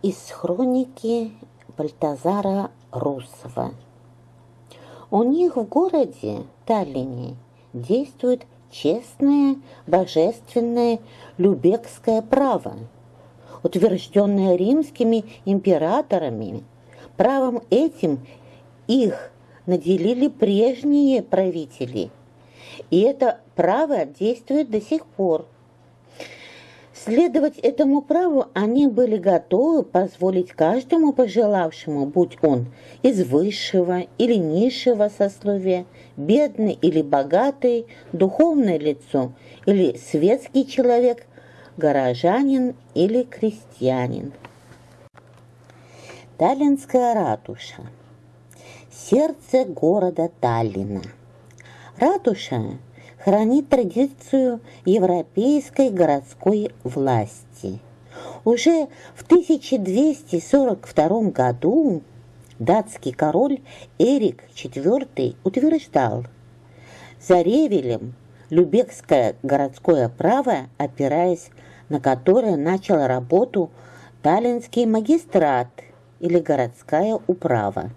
Из хроники Бальтазара Русова. У них в городе Таллине действует честное, божественное любекское право, утвержденное римскими императорами. Правом этим их наделили прежние правители, и это право действует до сих пор. Следовать этому праву они были готовы позволить каждому пожелавшему, будь он из высшего или низшего сословия, бедный или богатый, духовное лицо или светский человек, горожанин или крестьянин. Таллинская ратуша. Сердце города Таллина. Ратуша хранит традицию европейской городской власти. Уже в 1242 году датский король Эрик IV утверждал, за Ревелем Любекское городское право, опираясь на которое начал работу Таллинский магистрат или городская управа.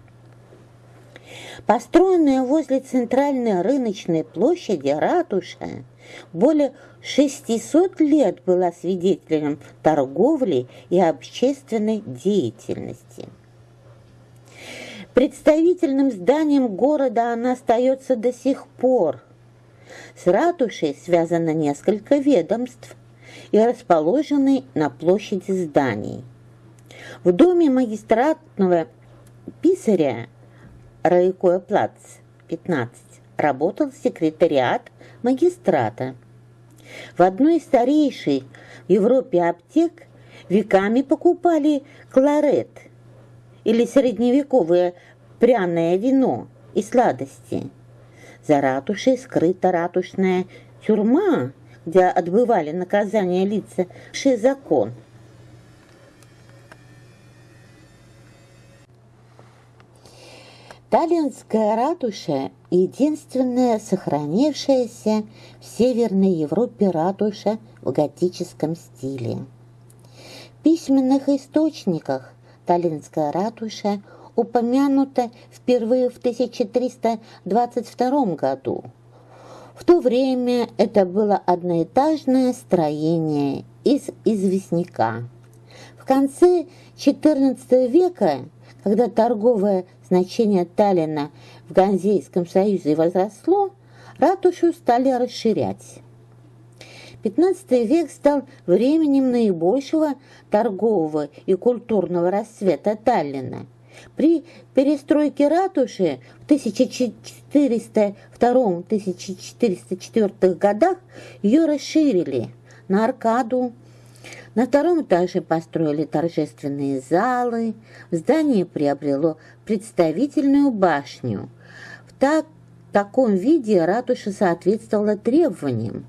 Построенная возле центральной рыночной площади ратуша более 600 лет была свидетелем торговли и общественной деятельности. Представительным зданием города она остается до сих пор. С ратушей связано несколько ведомств и расположены на площади зданий. В доме магистратного писаря Райкоя Плац, 15, работал секретариат магистрата. В одной из старейших в Европе аптек веками покупали кларет или средневековое пряное вино и сладости. За ратушей скрыта ратушная тюрьма, где отбывали наказание лица, закон – Таллинская ратуша – единственная сохранившаяся в Северной Европе ратуша в готическом стиле. В письменных источниках Таллинская ратуша упомянута впервые в 1322 году. В то время это было одноэтажное строение из известняка. В конце XIV века когда торговое значение Таллина в Ганзейском союзе возросло, ратушу стали расширять. XV век стал временем наибольшего торгового и культурного расцвета Таллина. При перестройке ратуши в 1402-1404 годах ее расширили на аркаду, на втором этаже построили торжественные залы, здание приобрело представительную башню. В так, таком виде ратуша соответствовала требованиям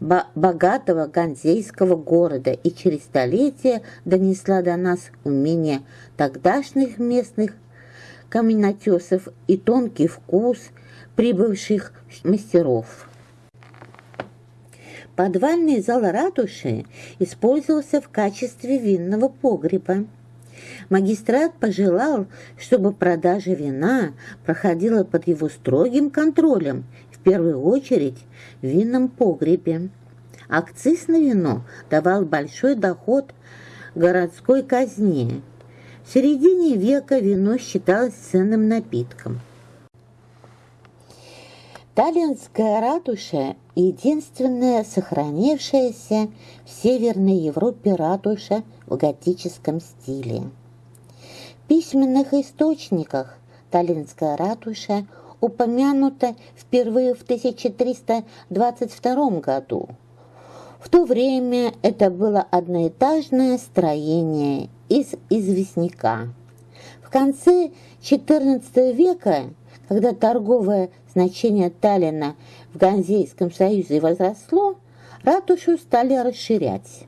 богатого ганзейского города и через столетия донесла до нас умение тогдашних местных каменотесов и тонкий вкус прибывших мастеров. Подвальный зал ратуши использовался в качестве винного погреба. Магистрат пожелал, чтобы продажа вина проходила под его строгим контролем, в первую очередь в винном погребе. Акциз на вино давал большой доход городской казне. В середине века вино считалось ценным напитком. Таллинская ратуша – единственная сохранившаяся в Северной Европе ратуша в готическом стиле. В письменных источниках Таллинская ратуша упомянута впервые в 1322 году. В то время это было одноэтажное строение из известняка. В конце XIV века когда торговое значение Таллина в Ганзейском союзе возросло, ратушу стали расширять.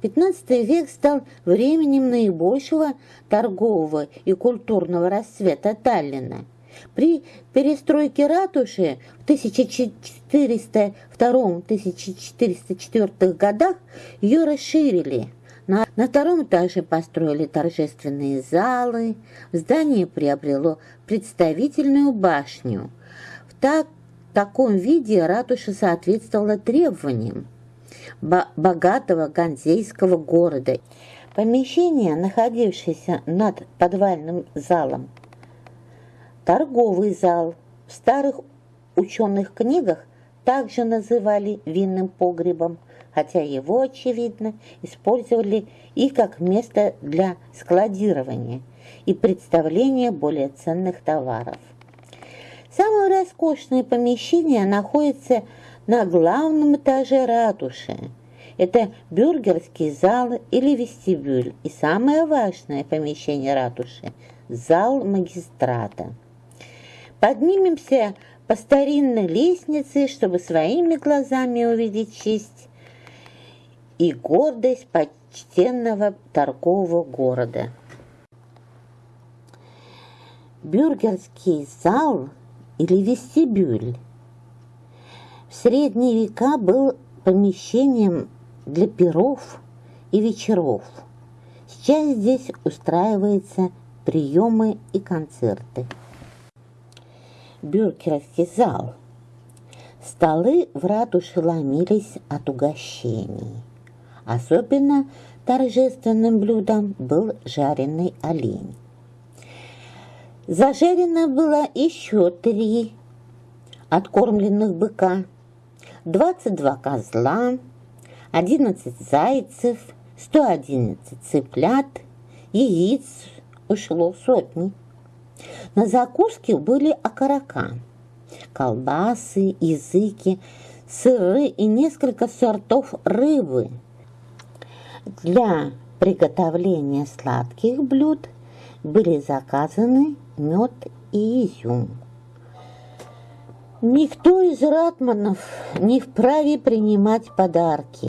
XV век стал временем наибольшего торгового и культурного расцвета Таллина. При перестройке ратуши в 1402-1404 годах ее расширили На, на втором этаже построили торжественные залы, здание приобрело представительную башню. В так, таком виде ратуша соответствовала требованиям богатого ганзейского города. Помещение, находившееся над подвальным залом, торговый зал, в старых ученых книгах также называли винным погребом, хотя его, очевидно, использовали и как место для складирования и представления более ценных товаров. Самое роскошное помещение находится на главном этаже ратуши. Это бюргерский зал или вестибюль и самое важное помещение ратуши – зал магистрата. Поднимемся по старинной лестнице, чтобы своими глазами увидеть честь и гордость почтенного торгового города. Бюргерский зал или вестибюль в средние века был помещением для перов и вечеров. Сейчас здесь устраиваются приемы и концерты. Бюргерский зал. Столы в ратуше ломились от угощений. Особенно торжественным блюдом был жареный олень. Зажарено было еще три откормленных быка, 22 козла, 11 зайцев, 111 цыплят, яиц ушло сотни. На закуске были окорока, колбасы, языки, сыры и несколько сортов рыбы. Для приготовления сладких блюд были заказаны мед и изюм. Никто из ратманов не вправе принимать подарки.